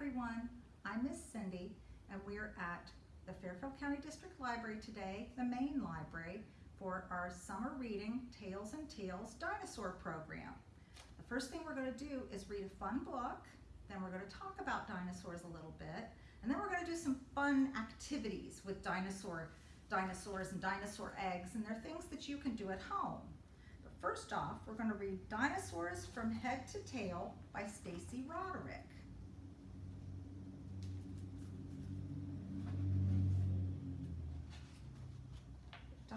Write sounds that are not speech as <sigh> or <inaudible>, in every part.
everyone. I'm Miss Cindy and we're at the Fairfield County District Library today, the main library, for our summer reading Tails and Tales dinosaur program. The first thing we're going to do is read a fun book, then we're going to talk about dinosaurs a little bit, and then we're going to do some fun activities with dinosaur, dinosaurs and dinosaur eggs, and they're things that you can do at home. But first off, we're going to read Dinosaurs from Head to Tail by Stacey Roderick.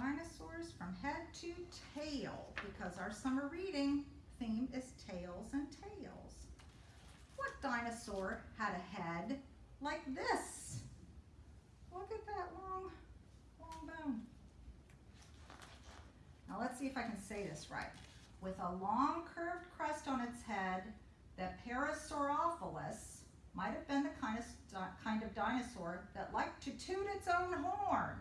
Dinosaurs from head to tail because our summer reading theme is tails and tales. What dinosaur had a head like this? Look at that long, long bone. Now let's see if I can say this right. With a long curved crest on its head, the Parasaurolophus might have been the kind of, kind of dinosaur that liked to toot its own horn.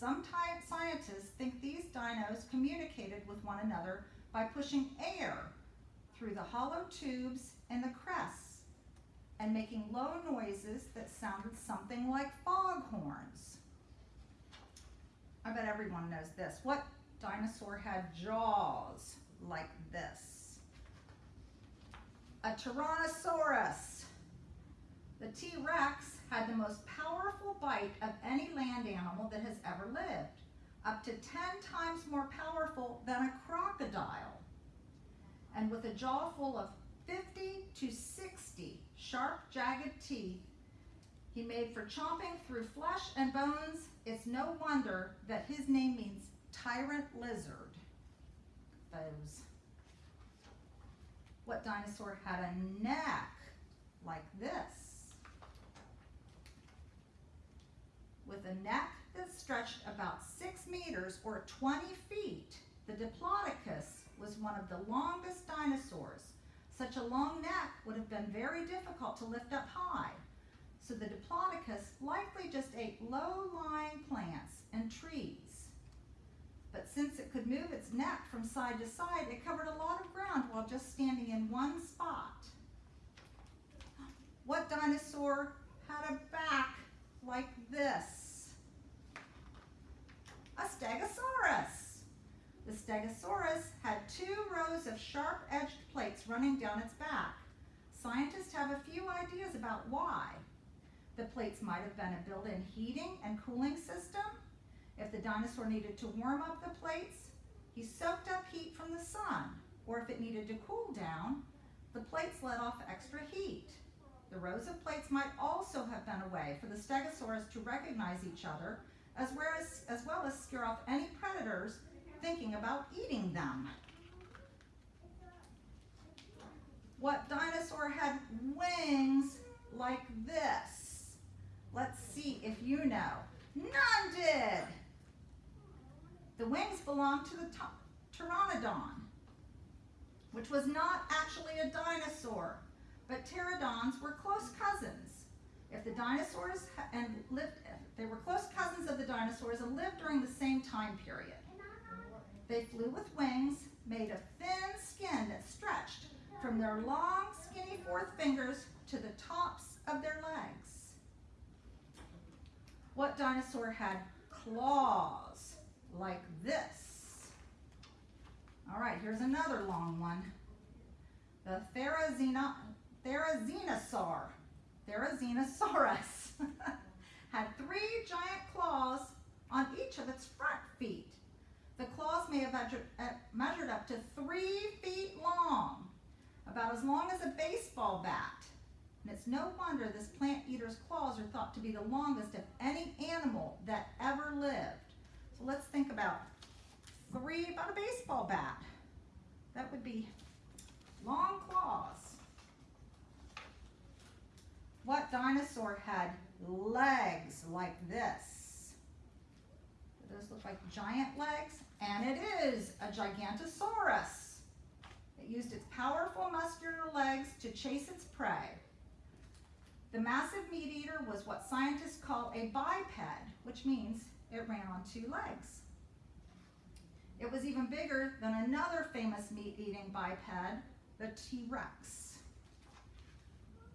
Some scientists think these dinos communicated with one another by pushing air through the hollow tubes in the crests and making low noises that sounded something like foghorns. I bet everyone knows this. What dinosaur had jaws like this? A Tyrannosaurus. The T-Rex had the most powerful bite of any land animal that has ever lived, up to 10 times more powerful than a crocodile. And with a jaw full of 50 to 60 sharp, jagged teeth, he made for chomping through flesh and bones. It's no wonder that his name means tyrant lizard. Foes. What dinosaur had a neck like this? With a neck that stretched about six meters or 20 feet, the Diplodocus was one of the longest dinosaurs. Such a long neck would have been very difficult to lift up high. So the Diplodocus likely just ate low-lying plants and trees. But since it could move its neck from side to side, it covered a lot of ground while just standing in one spot. What dinosaur had a back like this. A Stegosaurus. The Stegosaurus had two rows of sharp-edged plates running down its back. Scientists have a few ideas about why. The plates might have been a built-in heating and cooling system. If the dinosaur needed to warm up the plates, he soaked up heat from the sun. Or if it needed to cool down, the plates let off extra heat. The rows of plates might also have been a way for the stegosaurus to recognize each other, as well as, as, well as scare off any predators thinking about eating them. What dinosaur had wings like this? Let's see if you know. None did. The wings belonged to the Pteranodon, which was not actually a dinosaur but pterodons were close cousins. If the dinosaurs and lived, they were close cousins of the dinosaurs and lived during the same time period. They flew with wings made of thin skin that stretched from their long, skinny fourth fingers to the tops of their legs. What dinosaur had claws like this? All right, here's another long one. The Therizinosaur, Therizinosaurus, <laughs> had three giant claws on each of its front feet. The claws may have measured, uh, measured up to three feet long, about as long as a baseball bat. And it's no wonder this plant eater's claws are thought to be the longest of any animal that ever lived. So let's think about three, about a baseball bat. That would be long claws. What dinosaur had legs like this? Do those look like giant legs? And it is a Gigantosaurus. It used its powerful muscular legs to chase its prey. The massive meat eater was what scientists call a biped, which means it ran on two legs. It was even bigger than another famous meat-eating biped, the T-Rex.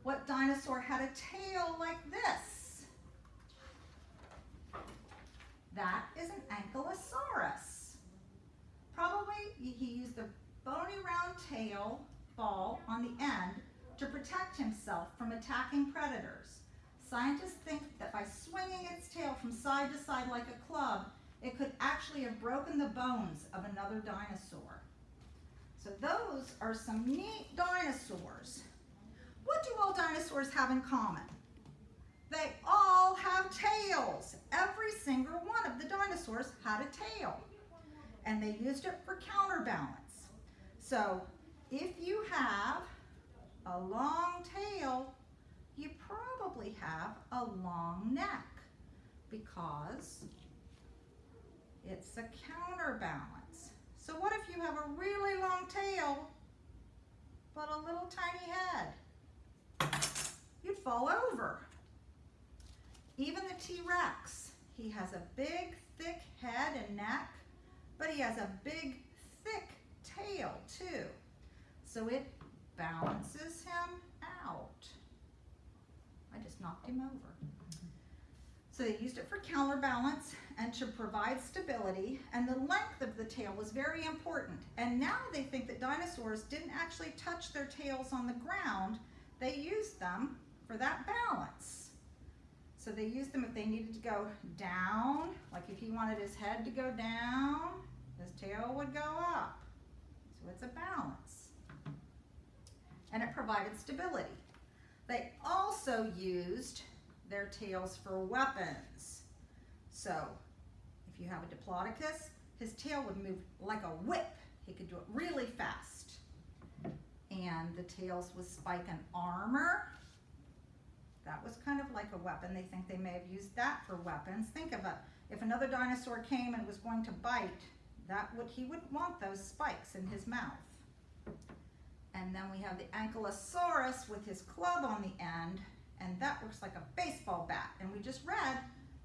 what dinosaur had a tail like this? That is an ankylosaurus. Probably he used a bony round tail ball on the end to protect himself from attacking predators. Scientists think that by swinging its tail from side to side like a club, it could actually have broken the bones of another dinosaur. So those are some neat dinosaurs. What do all dinosaurs have in common? They all have tails. Every single one of the dinosaurs had a tail. And they used it for counterbalance. So if you have a long tail, you probably have a long neck because it's a counterbalance. So what if you have a really long tail but a little tiny head? You'd fall over. Even the T-Rex, he has a big, thick head and neck, but he has a big, tail too. So it balances him out. I just knocked him over. So they used it for counterbalance and to provide stability, and the length of the tail was very important. And now they think that dinosaurs didn't actually touch their tails on the ground, they used them for that balance. So they used them if they needed to go down, like if he wanted his head to go down, his tail would go up. It's a balance. And it provided stability. They also used their tails for weapons. So if you have a Diplodocus, his tail would move like a whip. He could do it really fast. And the tails would spike an armor. That was kind of like a weapon. They think they may have used that for weapons. Think of it. If another dinosaur came and was going to bite, that would he wouldn't want those spikes in his mouth. And then we have the Ankylosaurus with his club on the end, and that looks like a baseball bat. And we just read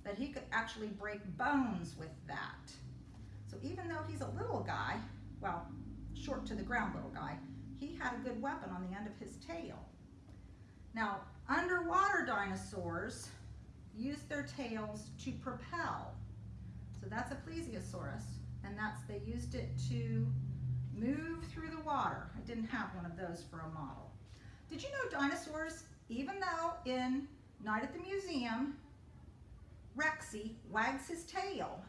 that he could actually break bones with that. So even though he's a little guy, well, short to the ground little guy, he had a good weapon on the end of his tail. Now, underwater dinosaurs used their tails to propel. So that's a plesiosaurus, and that's they used it to move through the water. I didn't have one of those for a model. Did you know dinosaurs, even though in Night at the Museum, Rexy wags his tail,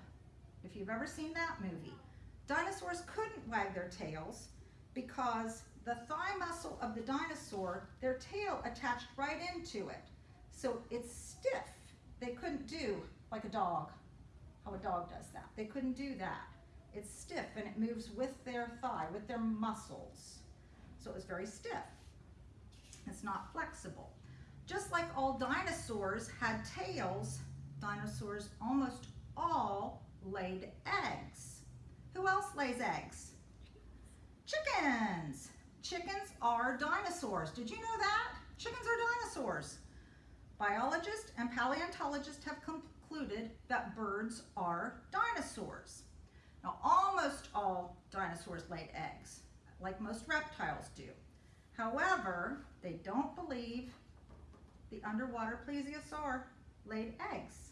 if you've ever seen that movie, dinosaurs couldn't wag their tails because the thigh muscle of the dinosaur, their tail attached right into it. So it's stiff. They couldn't do like a dog, how a dog does that. They couldn't do that. It's stiff and it moves with their thigh, with their muscles. So it was very stiff. It's not flexible. Just like all dinosaurs had tails, dinosaurs almost all laid eggs. Who else lays eggs? Chickens. Chickens are dinosaurs. Did you know that? Chickens are dinosaurs. Biologists and paleontologists have concluded that birds are dinosaurs. Now, almost all dinosaurs laid eggs, like most reptiles do. However, they don't believe the underwater plesiosaur laid eggs.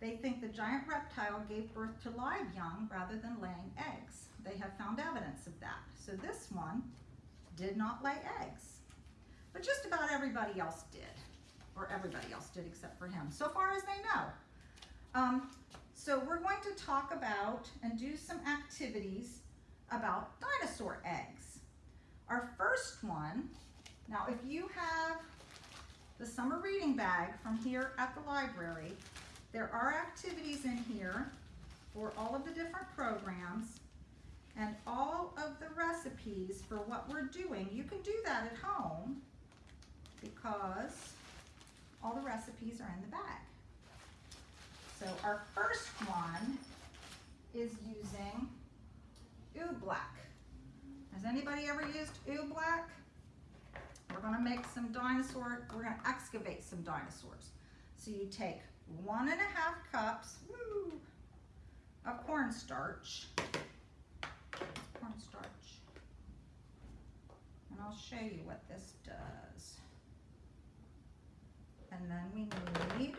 They think the giant reptile gave birth to live young rather than laying eggs. They have found evidence of that. So this one did not lay eggs. But just about everybody else did, or everybody else did except for him, so far as they know. Um, so we're going to talk about and do some activities about dinosaur eggs. Our first one, now if you have the summer reading bag from here at the library, there are activities in here for all of the different programs and all of the recipes for what we're doing. You can do that at home because all the recipes are in the bag. So our first one is using oobleck. Has anybody ever used oobleck? We're gonna make some dinosaur, we're gonna excavate some dinosaurs. So you take one and a half cups woo, of cornstarch, cornstarch, and I'll show you what this does. And then we need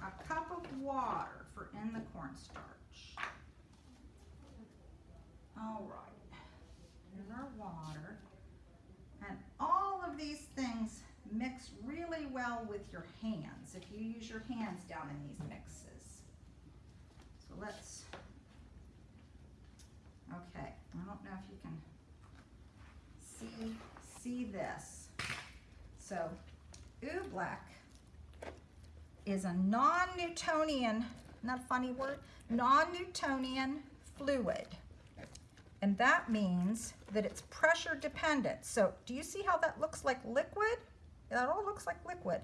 a cup of water for in the cornstarch. All right, here's our water. And all of these things mix really well with your hands, if you use your hands down in these mixes. So let's, okay, I don't know if you can see, see this. So oobleck is a non-Newtonian, not a funny word, non-Newtonian fluid. And that means that it's pressure dependent. So do you see how that looks like liquid? That all looks like liquid.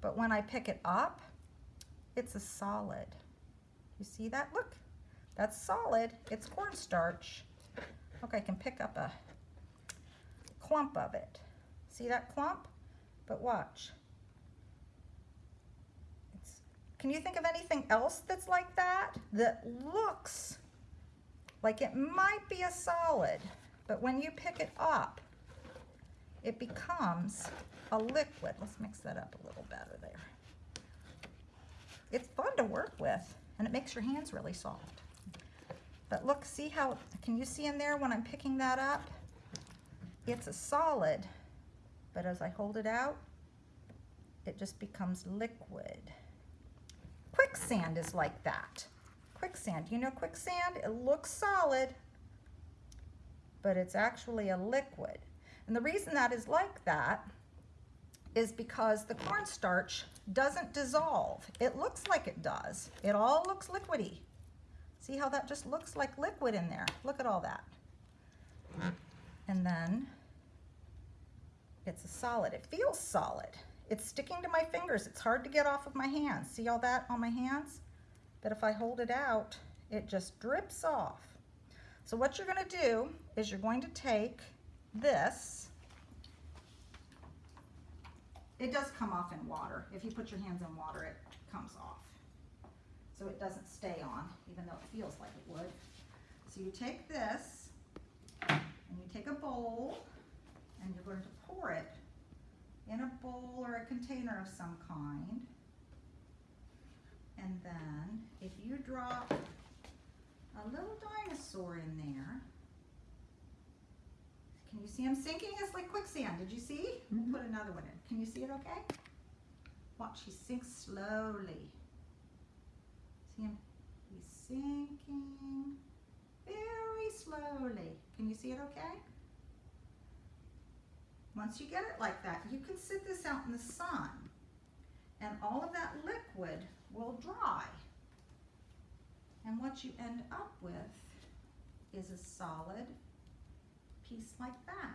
But when I pick it up, it's a solid. You see that? Look, that's solid. It's cornstarch. Look, I can pick up a clump of it. See that clump? But watch. It's, can you think of anything else that's like that? That looks like it might be a solid, but when you pick it up, it becomes a liquid. Let's mix that up a little better there. It's fun to work with, and it makes your hands really soft. But look, see how, can you see in there when I'm picking that up? It's a solid, but as I hold it out, it just becomes liquid. Quicksand is like that quicksand. You know quicksand? It looks solid, but it's actually a liquid. And the reason that is like that is because the cornstarch doesn't dissolve. It looks like it does. It all looks liquidy. See how that just looks like liquid in there? Look at all that. And then it's a solid. It feels solid. It's sticking to my fingers. It's hard to get off of my hands. See all that on my hands? But if I hold it out, it just drips off. So what you're gonna do is you're going to take this. It does come off in water. If you put your hands in water, it comes off. So it doesn't stay on, even though it feels like it would. So you take this, and you take a bowl, and you're going to pour it in a bowl or a container of some kind. And then if you drop a little dinosaur in there, can you see him sinking? It's like quicksand. Did you see? Mm -hmm. Put another one in. Can you see it okay? Watch, he sinks slowly. See him? He's sinking very slowly. Can you see it okay? Once you get it like that, you can sit this out in the sun and all of that liquid will dry. And what you end up with is a solid piece like that.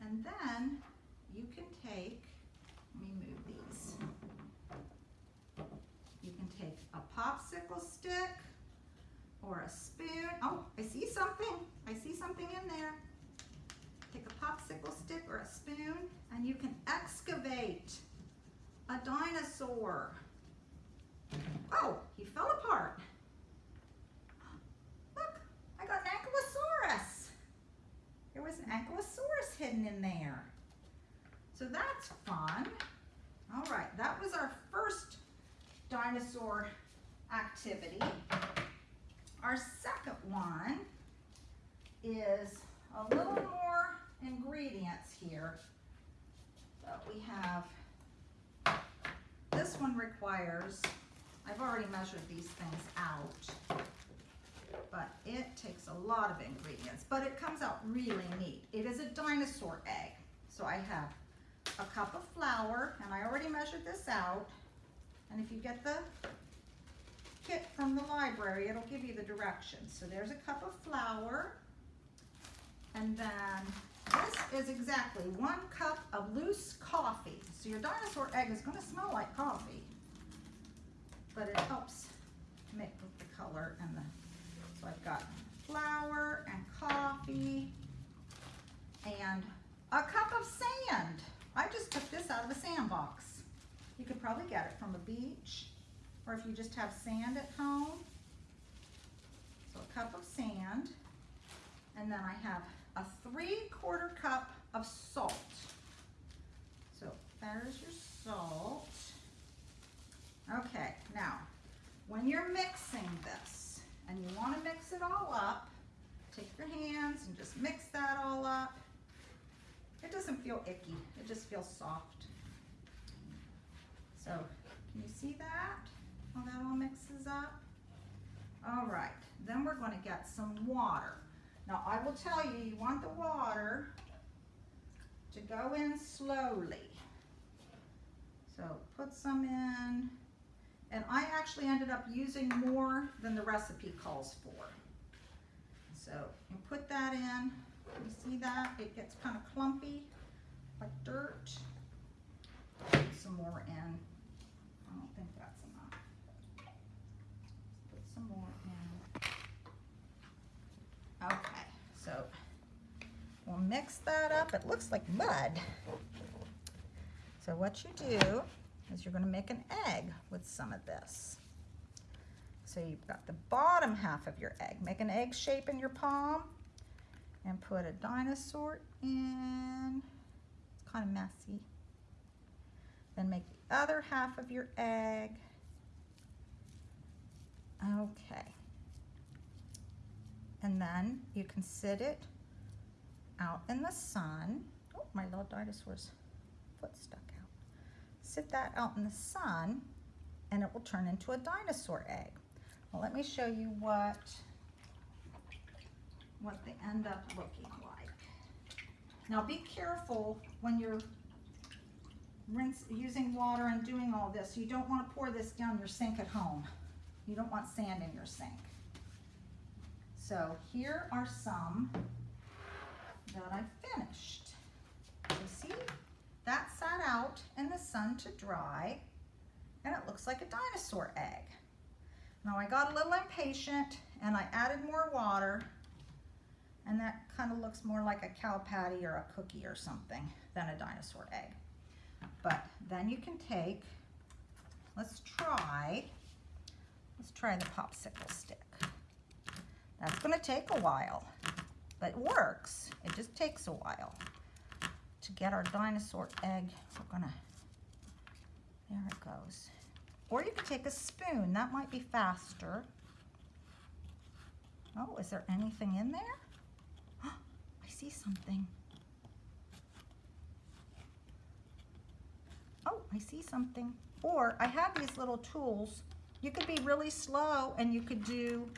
And then you can take, let me move these. You can take a popsicle stick or a spoon. Oh, I see something. I see something in there. Take a popsicle stick or a spoon and you can excavate a dinosaur. Oh, he fell apart. Look, I got an ankylosaurus. There was an ankylosaurus hidden in there. So that's fun. All right, that was our first dinosaur activity. Our second one is a little more ingredients here. So we have, this one requires I've already measured these things out, but it takes a lot of ingredients, but it comes out really neat. It is a dinosaur egg. So I have a cup of flour, and I already measured this out. And if you get the kit from the library, it'll give you the directions. So there's a cup of flour, and then this is exactly one cup of loose coffee. So your dinosaur egg is gonna smell like coffee but it helps make with the color and the, so I've got flour and coffee and a cup of sand. I just took this out of a sandbox. You could probably get it from a beach or if you just have sand at home. So a cup of sand and then I have a three quarter cup of salt. So there's your salt. Okay, now, when you're mixing this and you want to mix it all up, take your hands and just mix that all up. It doesn't feel icky, it just feels soft. So, can you see that? How that all mixes up? All right, then we're going to get some water. Now, I will tell you, you want the water to go in slowly. So put some in. And I actually ended up using more than the recipe calls for. So you put that in. You see that? It gets kind of clumpy, like dirt. Put some more in. I don't think that's enough. Put some more in. Okay, so we'll mix that up. It looks like mud. So what you do is you're going to make an egg with some of this. So you've got the bottom half of your egg. Make an egg shape in your palm and put a dinosaur in. It's kind of messy. Then make the other half of your egg. Okay. And then you can sit it out in the sun. Oh, my little dinosaur's foot stuck out. Sit that out in the sun and it will turn into a dinosaur egg. Well, let me show you what, what they end up looking like. Now be careful when you're rinse, using water and doing all this. You don't want to pour this down your sink at home. You don't want sand in your sink. So here are some that I finished. You see, that sat out in the sun to dry and it looks like a dinosaur egg. Now I got a little impatient and I added more water and that kind of looks more like a cow patty or a cookie or something than a dinosaur egg. But then you can take, let's try, let's try the popsicle stick. That's gonna take a while, but it works. It just takes a while. To get our dinosaur egg, we're gonna, there it goes. Or you could take a spoon, that might be faster. Oh, is there anything in there? <gasps> I see something. Oh, I see something. Or I have these little tools. You could be really slow and you could do,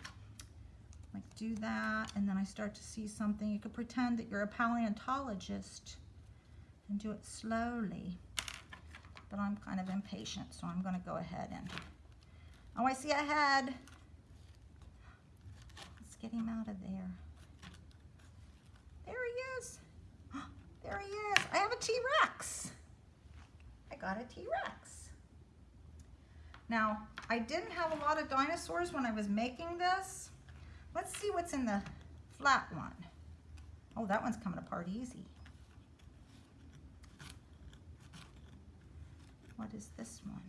like do that, and then I start to see something. You could pretend that you're a paleontologist and do it slowly. But I'm kind of impatient, so I'm gonna go ahead and, oh, I see a head. Let's get him out of there. There he is. <gasps> There he is. I have a T-Rex. I got a T-Rex. Now, I didn't have a lot of dinosaurs when I was making this. Let's see what's in the flat one. Oh, that one's coming apart easy. What is this one?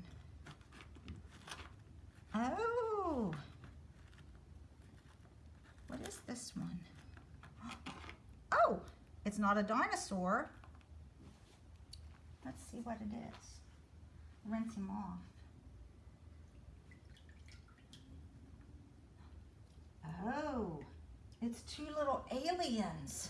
Oh! What is this one? <gasps> Oh! It's not a dinosaur. Let's see what it is. Rinse him off. Oh, it's two little aliens.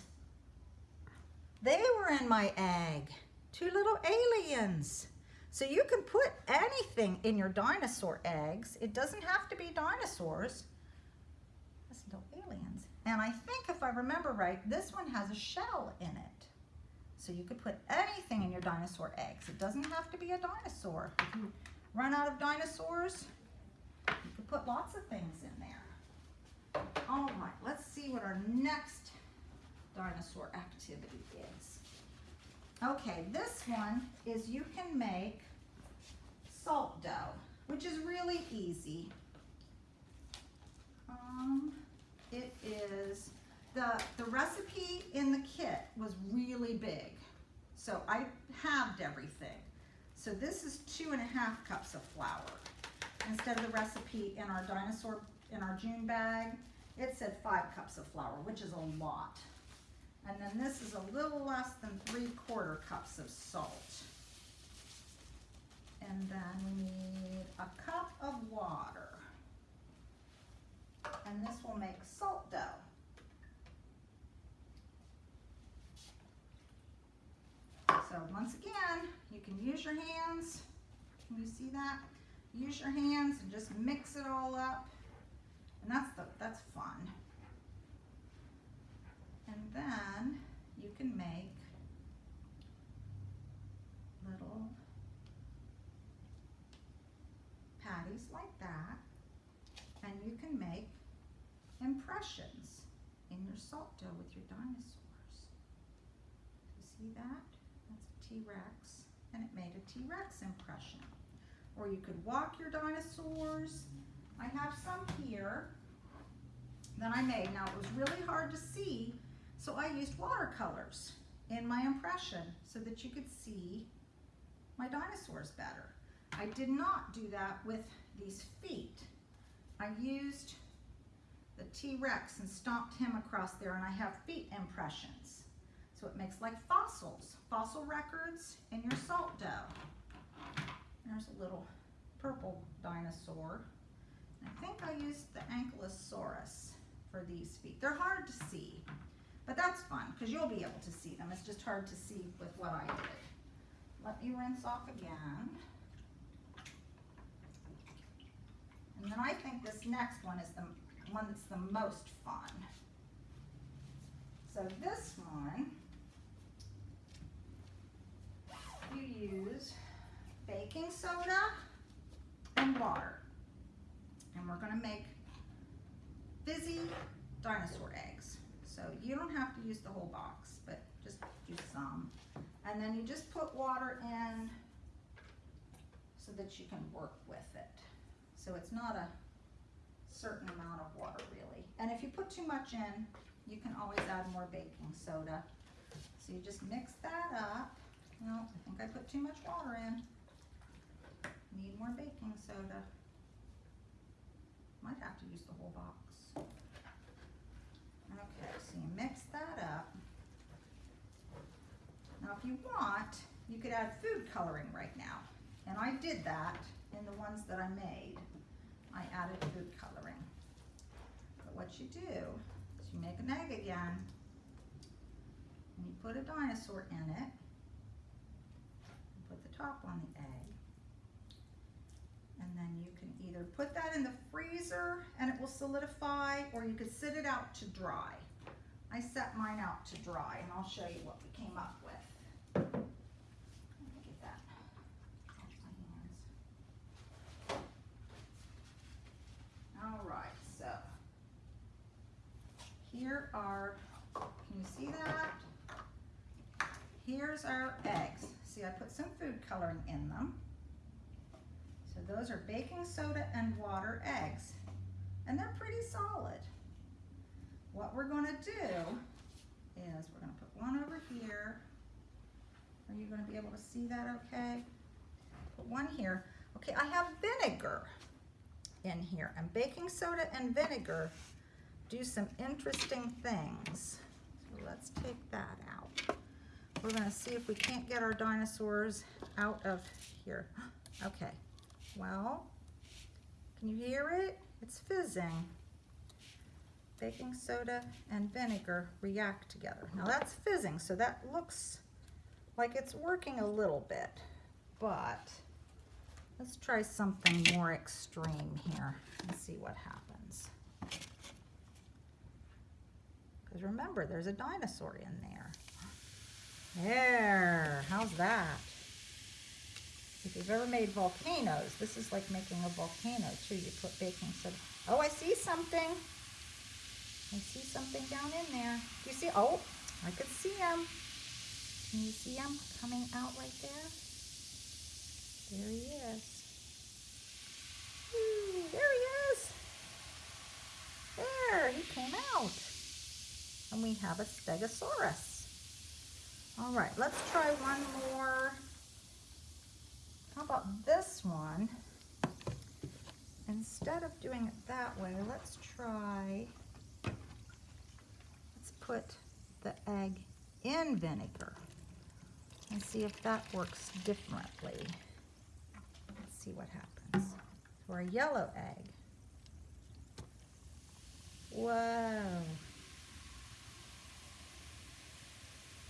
They were in my egg. Two little aliens. So you can put anything in your dinosaur eggs. It doesn't have to be dinosaurs. Listen to aliens. And I think if I remember right, this one has a shell in it. So you could put anything in your dinosaur eggs. It doesn't have to be a dinosaur. If you run out of dinosaurs, you could put lots of things in there. All right, let's see what our next dinosaur activity is. Okay, this one is you can make salt dough, which is really easy. Um, it is, the, the recipe in the kit was really big. So I halved everything. So this is two and a half cups of flour. Instead of the recipe in our dinosaur, in our June bag, it said five cups of flour, which is a lot. And then this is a little less than three quarter cups of salt. And then we need a cup of water. And this will make salt dough. So once again, you can use your hands. Can you see that? Use your hands and just mix it all up. And that's the that's fun. And then you can make little patties like that. And you can make impressions in your salt dough with your dinosaurs. You see that? That's a T-Rex. And it made a T-Rex impression. Or you could walk your dinosaurs. I have some here that I made. Now it was really hard to see, so I used watercolors in my impression so that you could see my dinosaurs better. I did not do that with these feet. I used the T-Rex and stomped him across there and I have feet impressions. So it makes like fossils, fossil records in your salt dough. There's a little purple dinosaur. I think I used the Ankylosaurus for these feet. They're hard to see, but that's fun because you'll be able to see them. It's just hard to see with what I did. Let me rinse off again. And then I think this next one is the one that's the most fun. So this one, you use baking soda and water. And we're gonna make fizzy dinosaur eggs. So you don't have to use the whole box, but just do some. And then you just put water in so that you can work with it. So it's not a certain amount of water really. And if you put too much in, you can always add more baking soda. So you just mix that up. Well, I think I put too much water in. Need more baking soda. Might have to use the whole box. Okay, so you mix that up. Now if you want, you could add food coloring right now. And I did that in the ones that I made. I added food coloring. But what you do is you make an egg again and you put a dinosaur in it. And Put the top on the egg. And then you can either put that in the freezer and it will solidify or you could sit it out to dry. I set mine out to dry and I'll show you what we came up with. All right, so here are, can you see that? Here's our eggs. See, I put some food coloring in them. Those are baking soda and water eggs. And they're pretty solid. What we're gonna do is we're gonna put one over here. Are you gonna be able to see that okay? Put one here. Okay, I have vinegar in here and baking soda and vinegar do some interesting things. So let's take that out. We're gonna see if we can't get our dinosaurs out of here. <gasps> Okay, well, can you hear it? It's fizzing. Baking soda and vinegar react together. Now that's fizzing, so that looks like it's working a little bit, but let's try something more extreme here and see what happens. Because remember, there's a dinosaur in there. There, how's that? If you've ever made volcanoes, this is like making a volcano too. You put baking soda. Oh, I see something. I see something down in there. Do you see? Oh, I can see him. Can you see him coming out right there? There he is. There he is. There, he came out. And we have a Stegosaurus. All right, let's try one more. How about this one? Instead of doing it that way, let's try, let's put the egg in vinegar and see if that works differently. Let's see what happens. for a yellow egg. Whoa.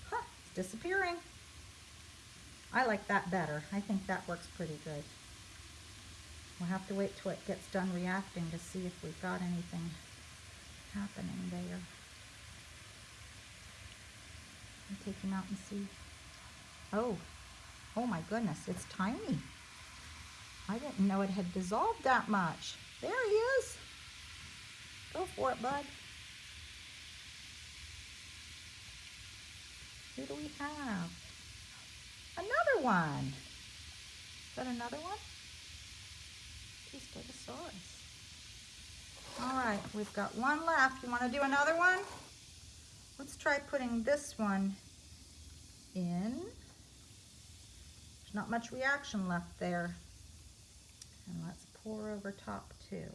Huh, disappearing. I like that better. I think that works pretty good. We'll have to wait till it gets done reacting to see if we've got anything happening there. I'll take him out and see. Oh, oh my goodness, it's tiny. I didn't know it had dissolved that much. There he is. Go for it, bud. Who do we have? One. Is that another one? Stegosaurus. All right, we've got one left. You want to do another one? Let's try putting this one in. There's not much reaction left there. And let's pour over top too.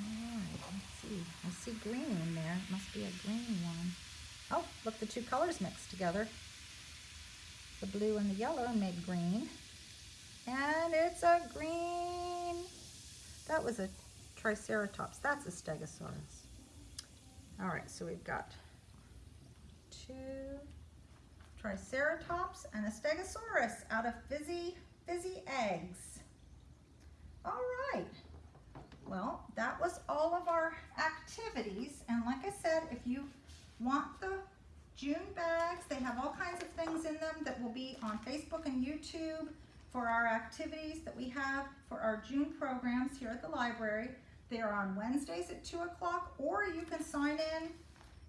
Alright, let's see. Green in there. It must be a green one. Oh, look, the two colors mixed together. The blue and the yellow made green. And it's a green. That was a Triceratops. That's a Stegosaurus. All right, so we've got two Triceratops and a Stegosaurus out of fizzy, fizzy eggs. All right. Well, that was all of our activities. And like I said, if you want the June bags, they have all kinds of things in them that will be on Facebook and YouTube for our activities that we have for our June programs here at the library. They are on Wednesdays at 2 o'clock, or you can sign in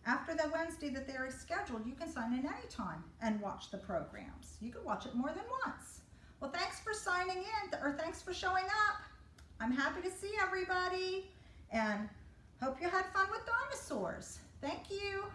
after the Wednesday that they are scheduled. You can sign in anytime and watch the programs. You can watch it more than once. Well, thanks for signing in, or thanks for showing up. I'm happy to see everybody, and hope you had fun with dinosaurs. Thank you.